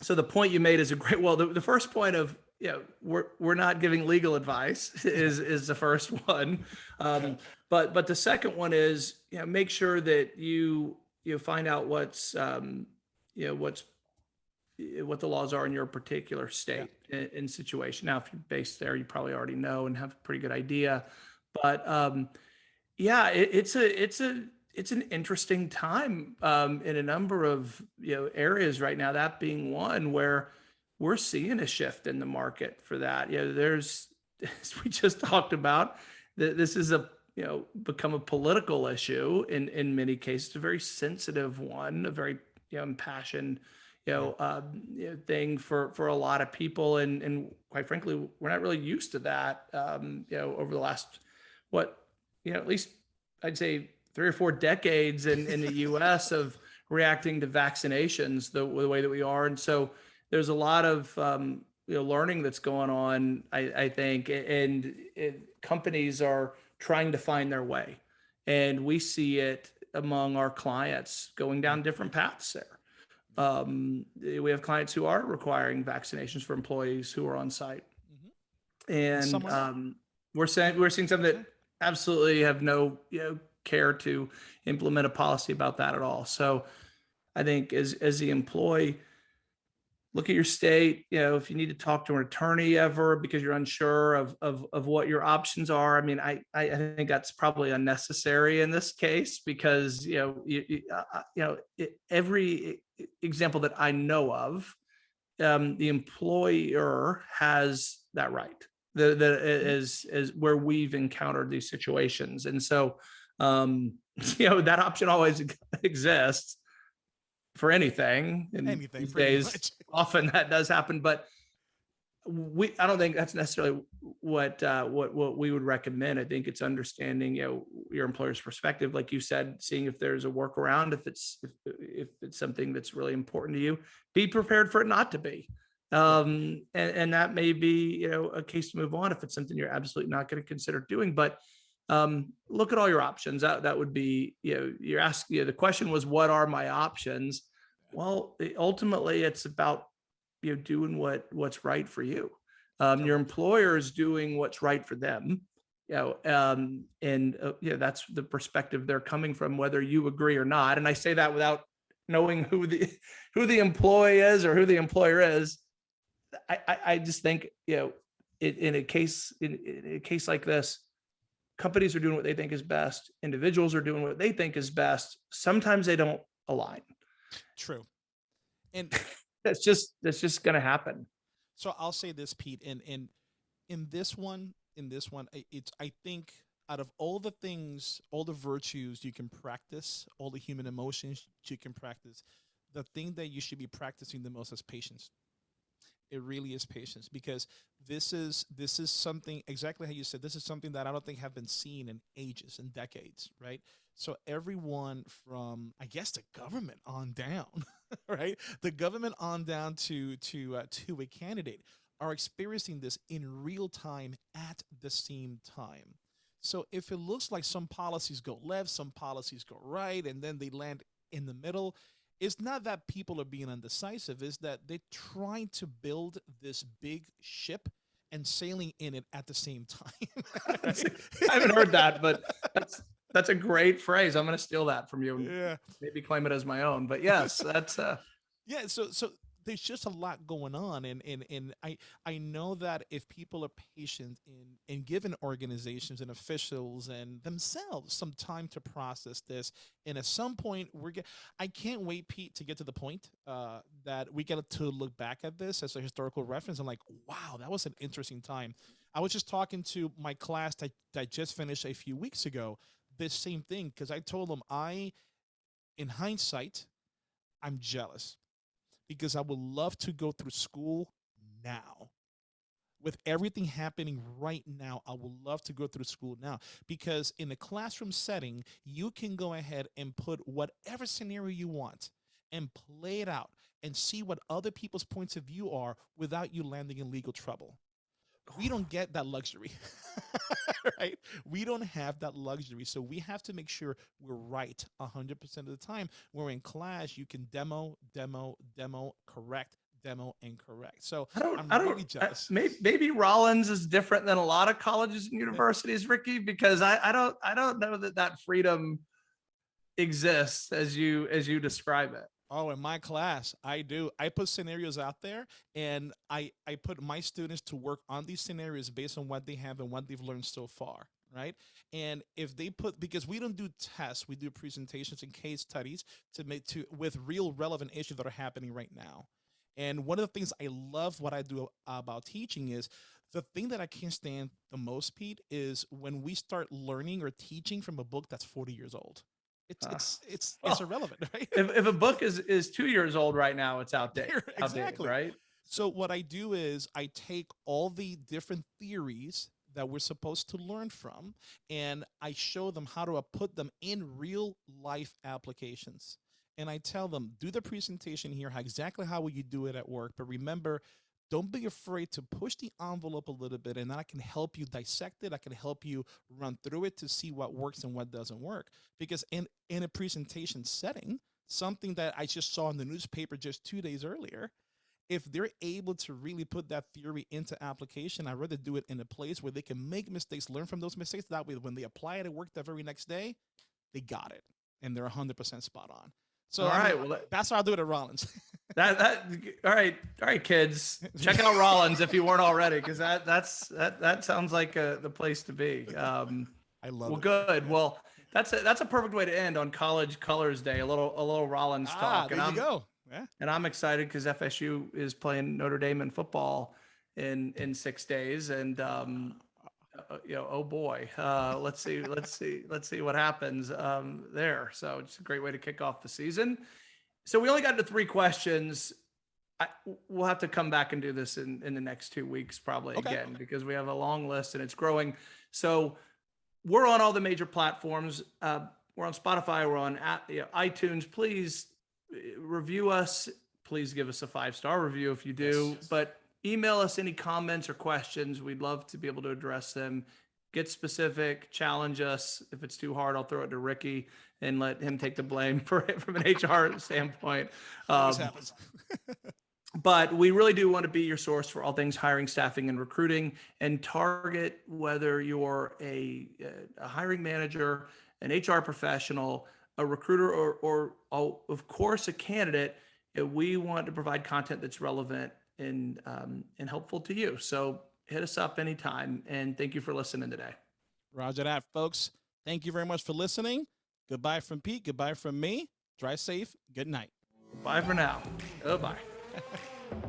so the point you made is a great. Well, the, the first point of you know we're we're not giving legal advice is is the first one, um, but but the second one is you know make sure that you you find out what's um, you know what's what the laws are in your particular state and, and situation. Now, if you're based there, you probably already know and have a pretty good idea. But um, yeah, it, it's a it's a it's an interesting time um, in a number of you know areas right now. That being one where we're seeing a shift in the market for that. You know, there's as we just talked about that this is a you know become a political issue in in many cases, a very sensitive one, a very you know impassioned you know, um, you know, thing for for a lot of people, and and quite frankly, we're not really used to that. Um, you know, over the last what you know, at least I'd say three or four decades in in the U.S. of reacting to vaccinations the, the way that we are, and so there's a lot of um, you know learning that's going on. I, I think, and it, companies are trying to find their way, and we see it among our clients going down different paths there. Um, we have clients who are requiring vaccinations for employees who are on site. Mhm. And um, we're saying, we're seeing some that absolutely have no, you know, care to implement a policy about that at all. So I think as, as the employee, look at your state, you know, if you need to talk to an attorney ever because you're unsure of, of, of what your options are. I mean, I, I think that's probably unnecessary in this case because, you know, you, you, uh, uh, you know, every example that I know of, um, the employer has that right. The, the, is, is where we've encountered these situations. And so, um, you know, that option always exists for anything. And Anything, these days, much. often that does happen, but we, I don't think that's necessarily what, uh, what, what we would recommend. I think it's understanding, you know, your employer's perspective, like you said, seeing if there's a workaround, if it's, if, if it's something that's really important to you, be prepared for it not to be. Um, and, and that may be, you know, a case to move on if it's something you're absolutely not going to consider doing, but um, look at all your options. That, that would be, you know, you're asking, you know, the question was, what are my options? Well, ultimately it's about, you know, doing what, what's right for you. Um, your employer is doing what's right for them. You know, um, and, uh, you know, that's the perspective they're coming from, whether you agree or not. And I say that without knowing who the, who the employee is or who the employer is. I, I, I just think, you know, in, in a case, in, in a case like this, companies are doing what they think is best. Individuals are doing what they think is best. Sometimes they don't align. True. And That's just, that's just going to happen. so I'll say this, Pete, and in in this one, in this one, it's I think out of all the things, all the virtues you can practice, all the human emotions you can practice, the thing that you should be practicing the most is patience. It really is patience because this is this is something exactly how you said. This is something that I don't think have been seen in ages and decades, right? So everyone from I guess the government on down, right? The government on down to to uh, to a candidate are experiencing this in real time at the same time. So if it looks like some policies go left, some policies go right, and then they land in the middle, it's not that people are being undecisive, is that they're trying to build this big ship and sailing in it at the same time. I haven't heard that, but that's, that's a great phrase. I'm going to steal that from you yeah. maybe claim it as my own, but yes, that's, uh, Yeah, so so there's just a lot going on and and and I I know that if people are patient in in giving organizations and officials and themselves some time to process this and at some point we're get I can't wait Pete to get to the point uh that we get to look back at this as a historical reference and like wow that was an interesting time. I was just talking to my class that, that just finished a few weeks ago this same thing because I told them I in hindsight I'm jealous because I would love to go through school now. With everything happening right now, I would love to go through school now because in a classroom setting, you can go ahead and put whatever scenario you want and play it out and see what other people's points of view are without you landing in legal trouble. We don't get that luxury, right? We don't have that luxury. So we have to make sure we're right 100% of the time. We're in class, you can demo, demo, demo, correct, demo, and correct. So I don't, I'm I don't, really jealous. maybe, maybe Rollins is different than a lot of colleges and universities, Ricky, because I, I don't, I don't know that that freedom exists as you, as you describe it. Oh, in my class, I do. I put scenarios out there and I, I put my students to work on these scenarios based on what they have and what they've learned so far. Right. And if they put, because we don't do tests, we do presentations and case studies to make to with real relevant issues that are happening right now. And one of the things I love what I do about teaching is the thing that I can't stand the most, Pete, is when we start learning or teaching from a book that's 40 years old. It's Ah. it's it's it's irrelevant, right? If, if a book is, is two years old right now, it's outdated, outdated, Exactly. right? So what I do is I take all the different theories that we're supposed to learn from and I show them how to uh, put them in real life applications. And I tell them, do the presentation here, how exactly how will you do it at work? But remember, don't be afraid to push the envelope a little bit and I can help you dissect it. I can help you run through it to see what works and what doesn't work. Because in, in a presentation setting, something that I just saw in the newspaper just two days earlier, if they're able to really put that theory into application, I'd rather do it in a place where they can make mistakes, learn from those mistakes. That way, when they apply it at work the very next day, they got it and they're 100% spot on. So All I mean, right. Well, that's how I'll do it at Rollins. that, that, all right. All right, kids, check out Rollins if you weren't already, because that, that's, that, that sounds like uh, the place to be. Um, I love well, it. good. Well, that's a, that's a perfect way to end on College Colors Day. A little a little Rollins Ah, talk, there and you I'm go. Yeah. and I'm excited because FSU is playing Notre Dame in football in in six days, and um, you know, oh boy, uh, let's see, let's see, let's see what happens um, there. So it's a great way to kick off the season. So we only got to three questions. I, we'll have to come back and do this in, in the next two weeks, probably Okay. again, because we have a long list and it's growing. So we're on all the major platforms. Uh, we're on Spotify. We're on you know, iTunes. Please uh, review us. Please give us a five star review if you do. Yes. But email us any comments or questions. We'd love to be able to address them. Get specific, challenge us. If it's too hard, I'll throw it to Ricky and let him take the blame for it from an HR standpoint. Um, happens. but we really do want to be your source for all things hiring, staffing, and recruiting, and target whether you're a, a hiring manager, an HR professional, a recruiter, or, or oh, of course, a candidate. We want to provide content that's relevant and um, and helpful to you. So hit us up anytime, and thank you for listening today. Roger that, folks. Thank you very much for listening. Goodbye from Pete. Goodbye from me. Drive safe. Good night. Bye for now. Goodbye.